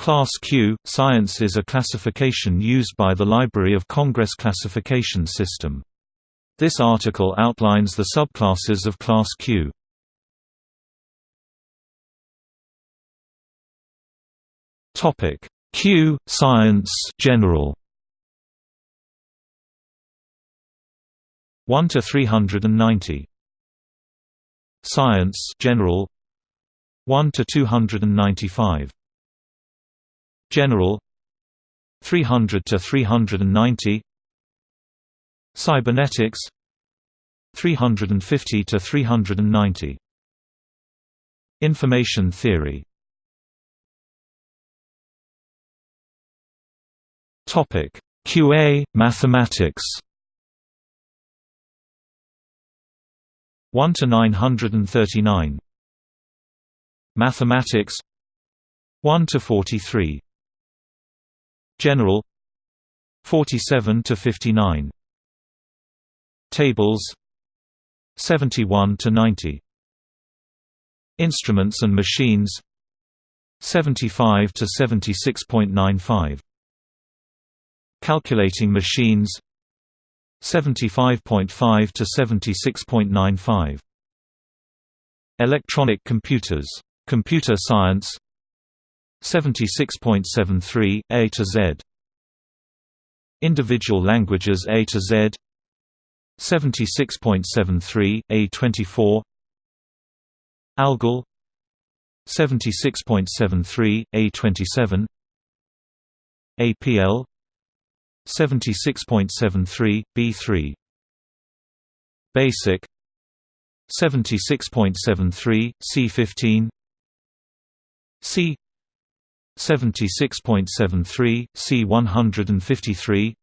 Class Q – Science is a classification used by the Library of Congress classification system. This article outlines the subclasses of Class Q. Q – Science general 1 to 390 Science general 1 to 295 General 300 to 390 Cybernetics 350 to 390 Information theory. Topic QA Mathematics. 1 to 939 Mathematics 1 to 43 General. 47 to 59 Tables. 71 to 90 Instruments and machines. 75 to 76.95 Calculating machines. 75.5 to 76.95 Electronic computers. Computer science 76.73 A to Z. Individual languages A to Z. 76.73 A24 Algol. 76.73 A27 APL 76.73 B3 Basic. 76.73 C15 C 76.73 C153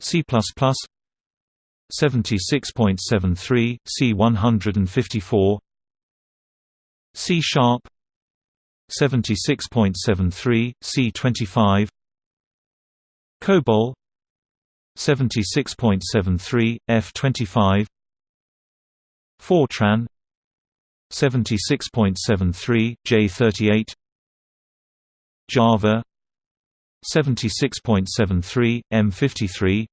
C++ 76.73 C154 C sharp 76.73 C25 COBOL 76.73 F25 Fortran 76.73 J38 Java 76.73 M53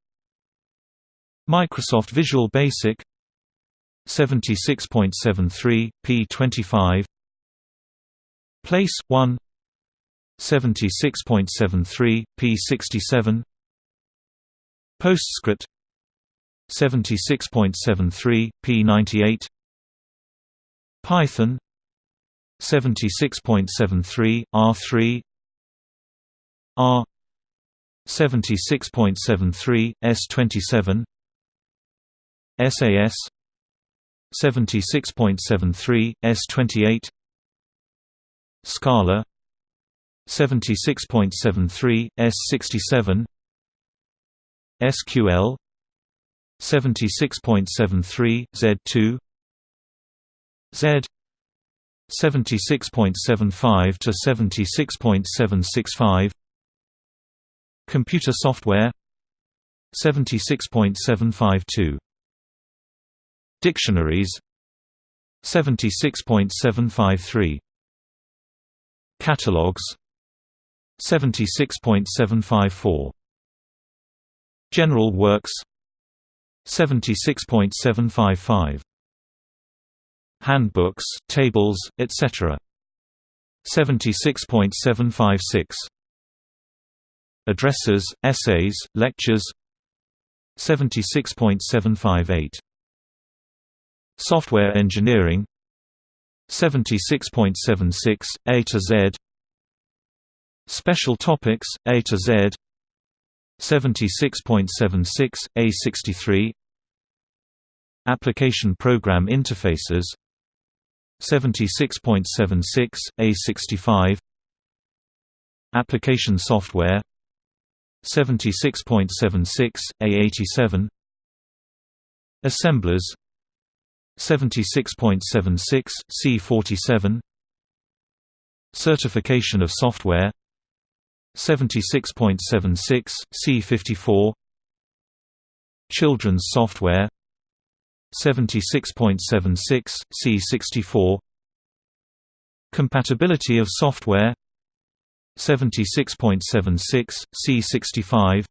Microsoft Visual Basic 76.73 P25 Place 1 76.73 P67 PostScript 76.73 P98 Python 76.73 R3 R 76.73 S27 SAS 76.73 S28 Scala 76.73 S67 SQL 76.73 Z2 Z 76.75 to 76.765 Computer software. 76.752 Dictionaries. 76.753 Catalogs. 76.754 General Works. 76.755 Handbooks, tables, etc. 76.756 Addresses, essays, lectures. 76.758 Software engineering. 76.76, A to Z. Special topics, A to Z. 76.76, A63 Application Program Interfaces. 76.76, A65 Application Software 76.76, A87 Assemblers. 76.76, C47 Certification of software. 76.76, C54 Children's software. 76.76, C64 Compatibility of software 76.76 C65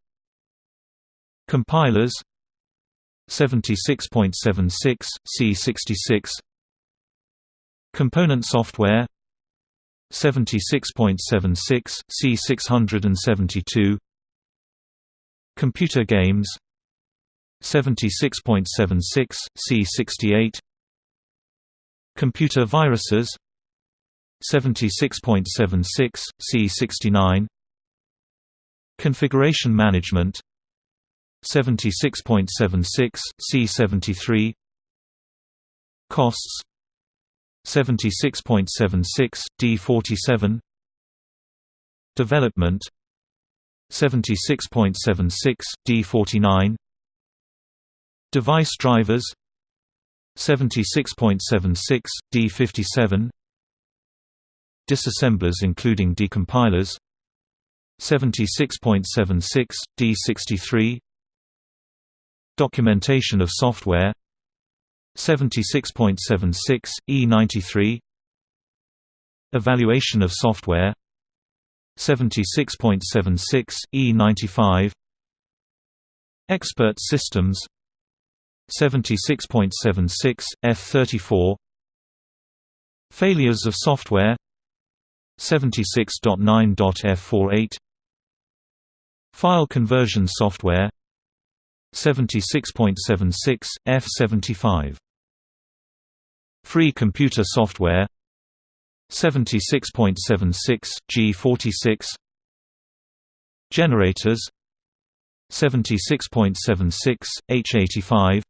Compilers. 76.76 C66 Component software. 76.76 C672 Computer games. 76.76 C68 Computer viruses 76.76 C69 Configuration management. 76.76 C73 Costs. 76.76 D47 Development. 76.76 D49 Device drivers. 76.76 D57 Disassemblers including decompilers 76.76 D63 Documentation of software 76.76 E93 Evaluation of software 76.76 E95 Expert systems 76.76 F34 Failures of software 76.9.F48 File conversion software 76.76 F75 Free computer software 76.76 G46 Generators 76.76 H85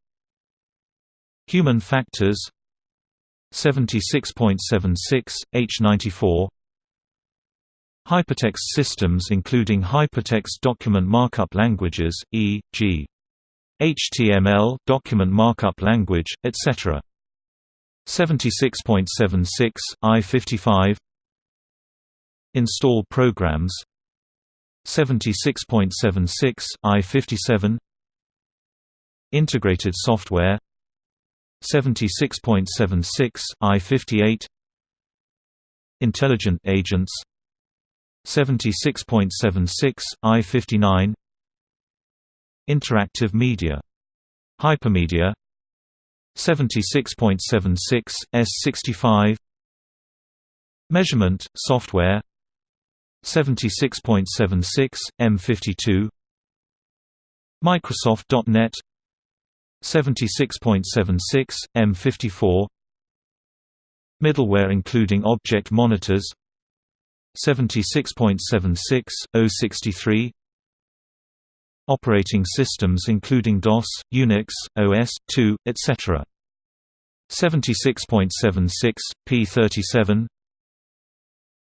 Human factors 76.76 H94 Hypertext systems including hypertext document markup languages, e.g. HTML document markup language, etc. 76.76 I55 Install programs. 76.76 I57 Integrated software. 76.76 I58 Intelligent agents 76.76 I59 Interactive media. Hypermedia. 76.76 S65 Measurement software. 76.76 M52 Microsoft.NET 76.76 M54 Middleware including object monitors 76.76 063 Operating systems including DOS, Unix, OS/2, etc. 76.76 P37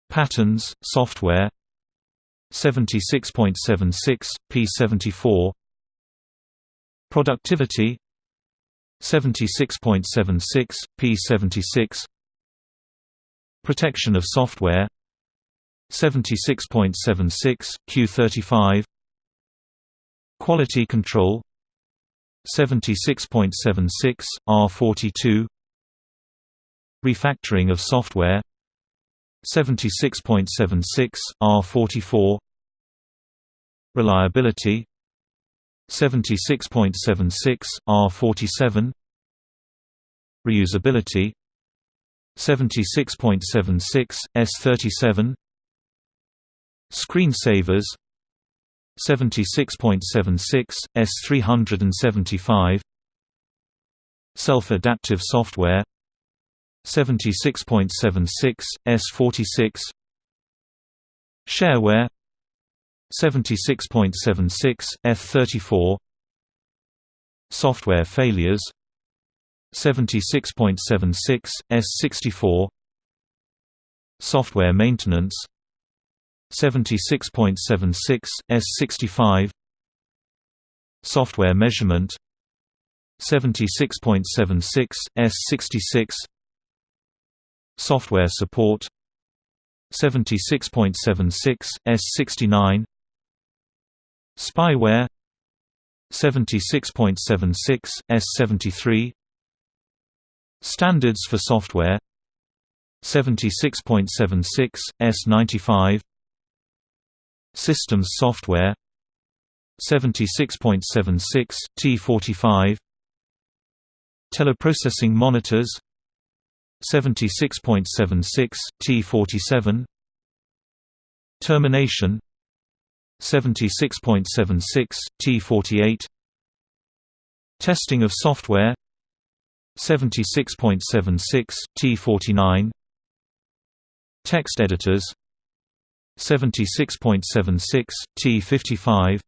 Patterns, software. 76.76 P74 Productivity. 76.76 P76 Protection of software 76.76 Q35 Quality control. 76.76 R42 Refactoring of software. 76.76 R44 Reliability. 76.76 R47 Reusability. 76.76 S37 Screensavers. 76.76 S375 Self-adaptive software. 76.76 S46 Shareware. 76.76 F34 Software failures. 76.76 S64 Software maintenance 76.76 S65 Software measurement. 76.76 S66 Software support. 76.76 S69 Spyware. 76.76 S73 Standards for software. 76.76 S95 Systems software 76.76 T45 Teleprocessing monitors 76.76 T47 Termination 76.76 T48 Testing of software 76.76 T49 Text editors 76.76 T55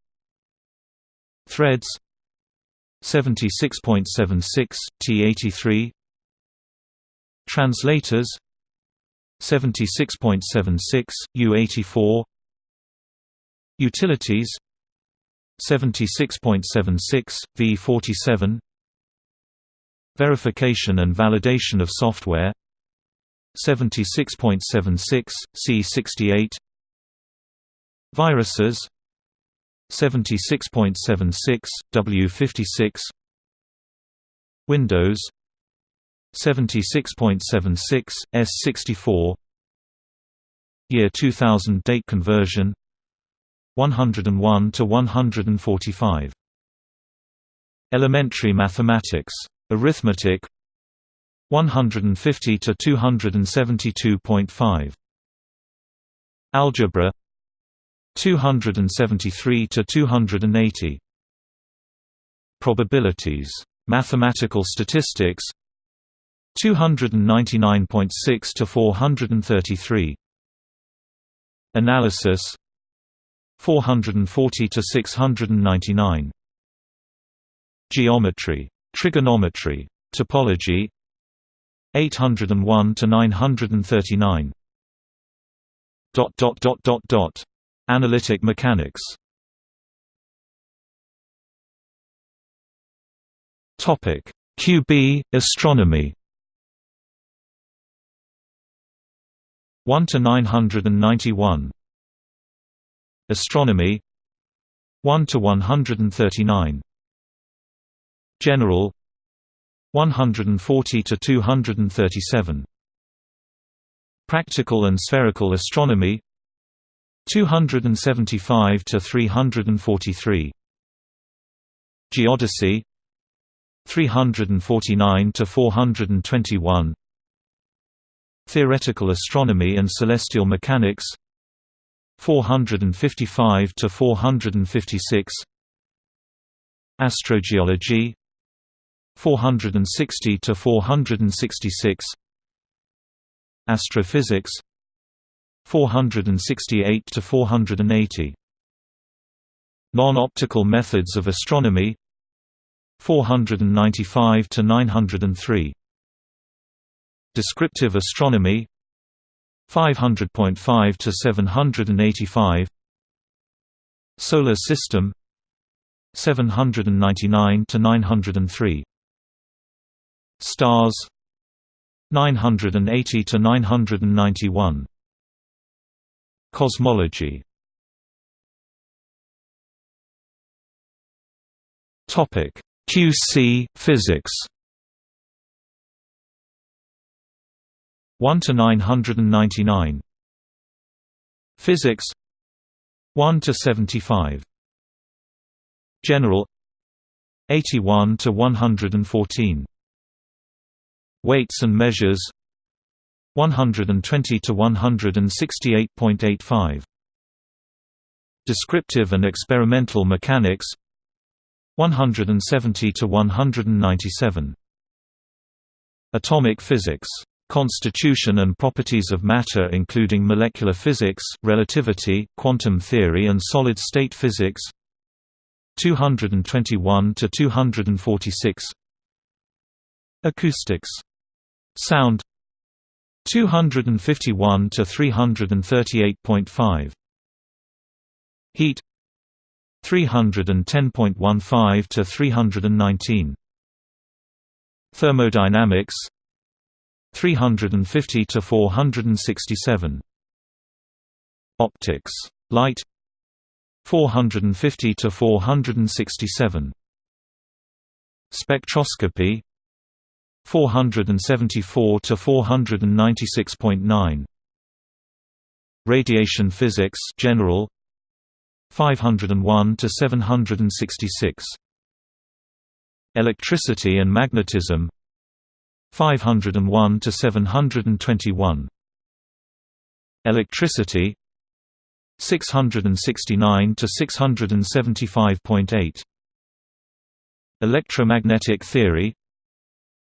Threads. 76.76 T83 Translators. 76.76 U84 Utilities. 76.76 V47 Verification and validation of software. 76.76 C68 Viruses. 76.76 W56 Windows. 76.76 S64 Year 2000 date conversion. 101 to 145 Elementary mathematics. Arithmetic. 150 to 272.5 algebra 273 to 280 probabilities. Mathematical statistics. 299.6 to 433 analysis. 440 to 699 geometry. Trigonometry. Topology. 801 to 939 dot dot dot dot dot Analytic mechanics. Topic. QB astronomy. 1 to 991 Astronomy. 1 to 139 General. 140 to 237 Practical and spherical astronomy 275 to 343 Geodesy 349 to 421 Theoretical astronomy and celestial mechanics 455 to 456 Astrogeology 460 to 466 Astrophysics 468 to 480 Non-optical methods of astronomy 495 to 903 Descriptive astronomy 500.5 to 785 Solar system 799 to 903 Stars 980 to 991 Cosmology. Topic QC physics. 1 to 999 Physics. 1 to 75 General. 81 to 114 Weights and measures 120 to 168.85 Descriptive and experimental mechanics 170 to 197 Atomic physics constitution and properties of matter including molecular physics, relativity, quantum theory and solid-state physics 221 to 246 Acoustics Sound 251 to 338.5 Heat. 310.15 to 319 Thermodynamics. 350 to 467 Optics. Light. 450 to 467 Spectroscopy 474 to 496.9 Radiation physics general 501 to 766 Electricity and magnetism 501 to 721 Electricity 669 to 675.8 Electromagnetic theory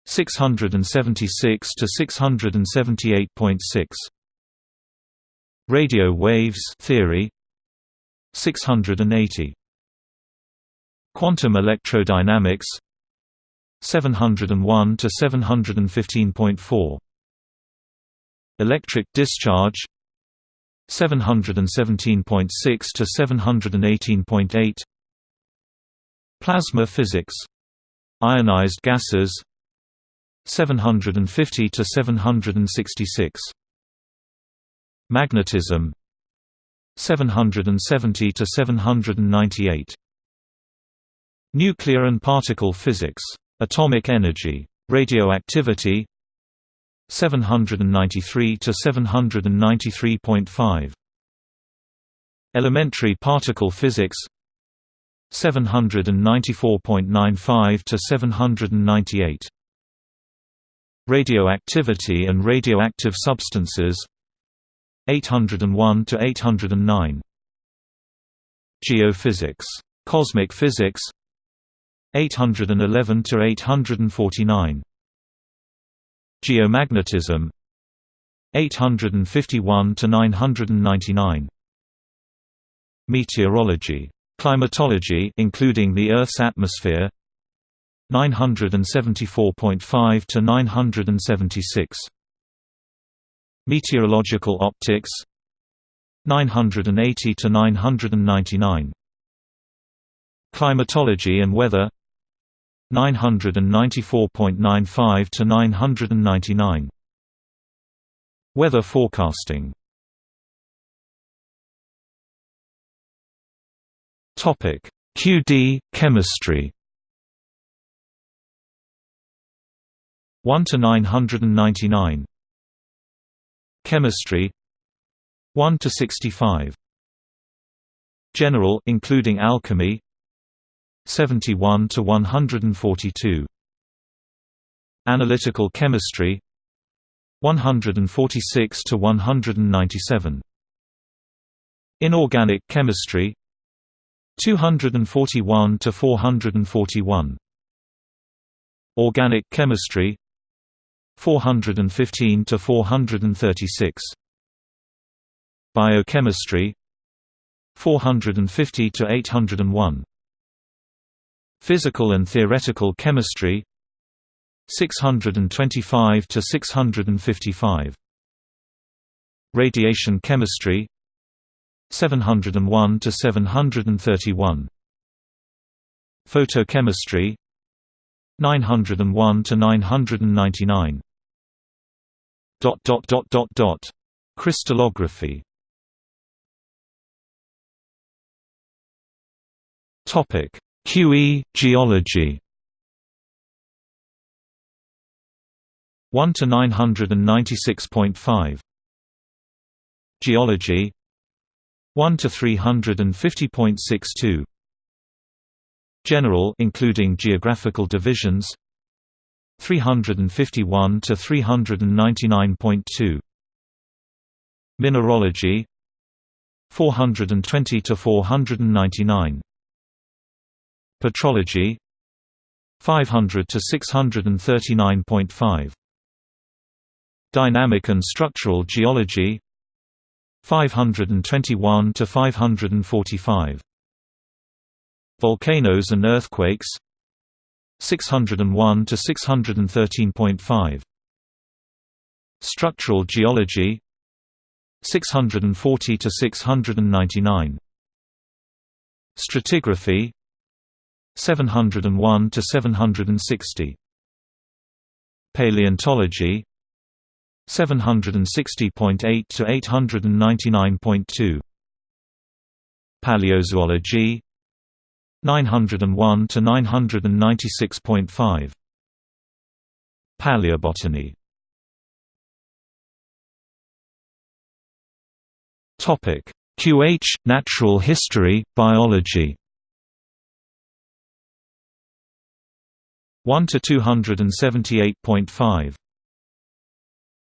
676 to 678.6 Radio waves theory. 680 Quantum electrodynamics. 701 to 715.4 Electric discharge. 717.6 to 718.8 Plasma physics. Ionized gases 750 to 766 Magnetism. 770 to 798 Nuclear and particle physics. Atomic energy. Radioactivity. 793 to 793.5 elementary particle physics. 794.95 to 798 radioactivity and radioactive substances. 801 to 809 Geophysics. Cosmic physics. 811 to 849 Geomagnetism. 851 to 999 Meteorology. Climatology including the Earth's atmosphere 974.5 to 976 Meteorological optics 980 to 999 Climatology and weather 994.95 to 999 Weather forecasting. Topic QD chemistry 1 to 999 Chemistry 1 to 65 General including alchemy 71 to 142 Analytical chemistry 146 to 197 Inorganic chemistry 241 to 441 Organic chemistry 415 to 436 Biochemistry 450 to 801 Physical and theoretical chemistry 625 to 655 Radiation chemistry 701 to 731 Photochemistry 901 to 999 dot dot dot dot dot. Crystallography. Topic. QE geology. 1 to 996.5 Geology. 1 to 350.62 General including geographical divisions 351 to 399.2 Mineralogy 420 to 499 Petrology 500 to 639.5 Dynamic and structural geology 521 to 545 Volcanoes and earthquakes 601 to 613.5 Structural geology 640 to 699 Stratigraphy 701 to 760 Paleontology 760.8 to 899.2 Paleozoology 901 to 996.5 Paleobotany. Topic QH – Natural History, Biology. 1 to 278.5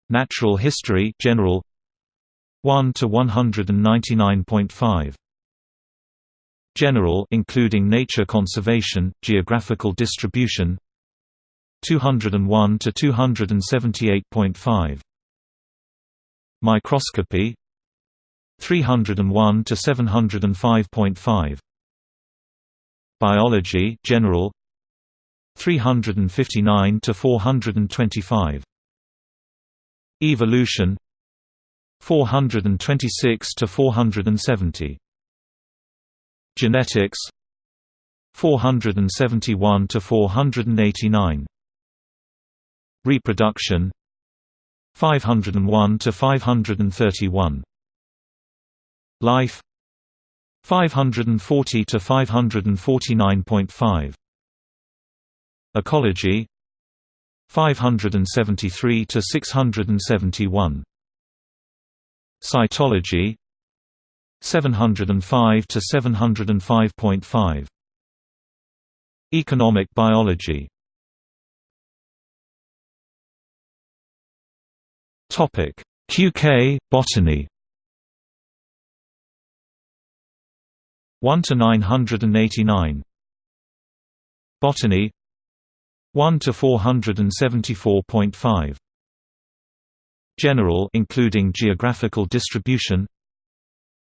Natural History General. 1 to 199.5 General including nature conservation, geographical distribution 201 to 278.5 Microscopy 301 to 705.5 Biology General 359 to 425 Evolution 426 to 470 Genetics. 471 to 489 Reproduction. 501 to 531 Life. 540 to 549.5 Ecology. 573 to 671 Cytology 705 to 705.5 Economic biology. Topic QK botany. 1 to 989 Botany. 1 to 474.5 General including geographical distribution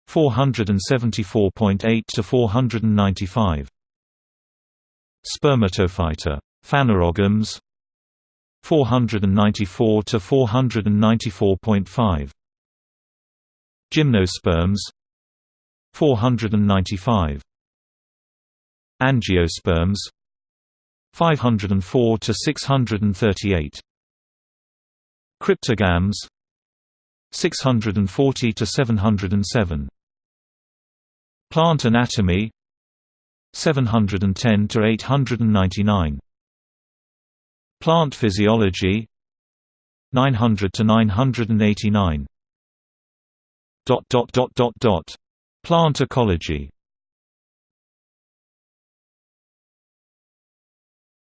474.8 to 495 Spermatophyta Phanerogams 494 to 494.5 Gymnosperms 495 Angiosperms 504 to 638 Cryptogams 640 to 707 Plant anatomy 710 to 899 Plant physiology 900 to 989 dot dot dot dot dot. Plant ecology.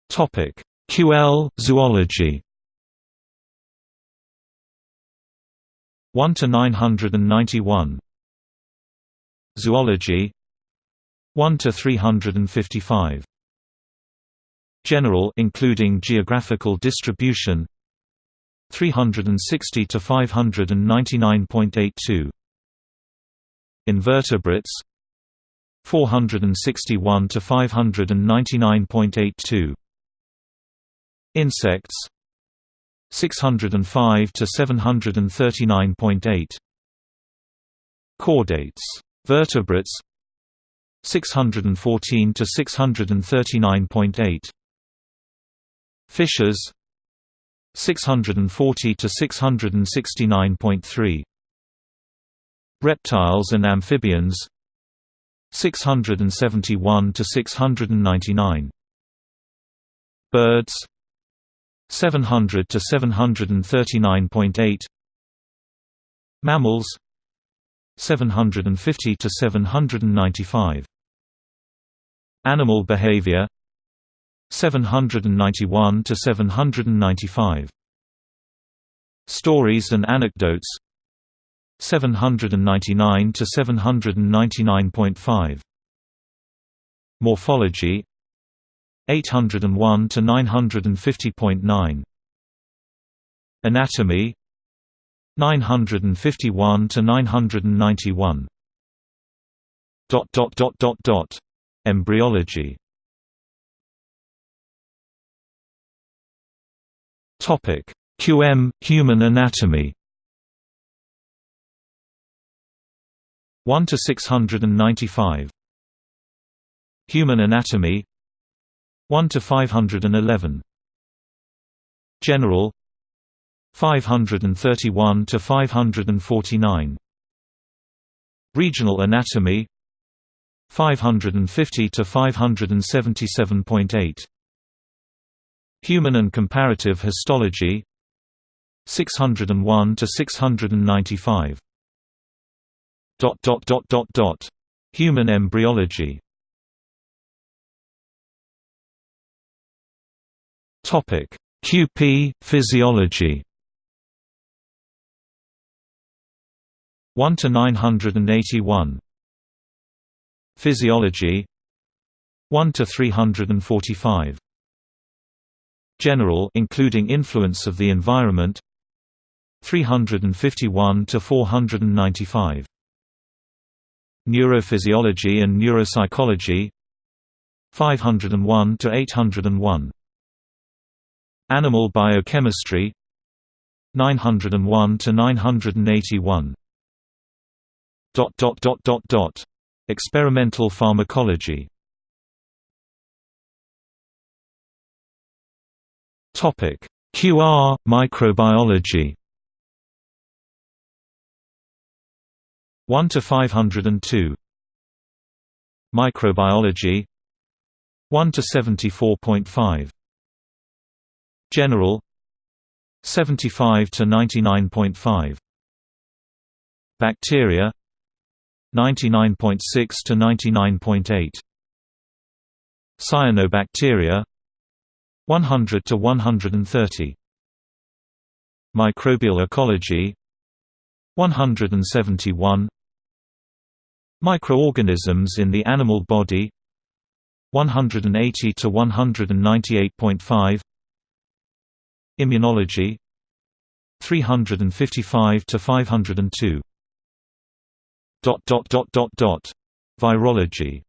Topic QL zoology 1 to 991 Zoology 1 to 355 General including geographical distribution 360 to 599.82 Invertebrates 461 to 599.82 Insects 605 to 739.8 Chordates vertebrates 614 to 639.8 Fishes 640 to 669.3 Reptiles and amphibians 671 to 699 Birds 700 to 739.8 Mammals 750 to 795 Animal behavior 791 to 795 Stories and anecdotes 799 to 799.5 Morphology 801 to 950.9 Anatomy. 951 to 991 dot dot dot dot dot. Embryology. Topic. QM human anatomy. 1 to 695 Human anatomy 1 to 511 General 531 to 549 Regional anatomy 550 to 577.8 Human and comparative histology 601 to 695 Dot dot dot dot dot. Human embryology. Topic QP physiology. 1 to 981. Physiology 1 to 345. General including influence of the environment 351 to 495. Neurophysiology and neuropsychology 501 to 801. Animal biochemistry 901 to 981. Dot dot dot dot dot. Experimental pharmacology. Topic QR microbiology 1 to 502 Microbiology 1 to 74.5 General 75 to 99.5 Bacteria 99.6 to 99.8 Cyanobacteria 100 to 130 Microbial ecology 171 Microorganisms in the animal body 180 to 198.5 Immunology 355 to 502 dot dot dot dot dot. Virology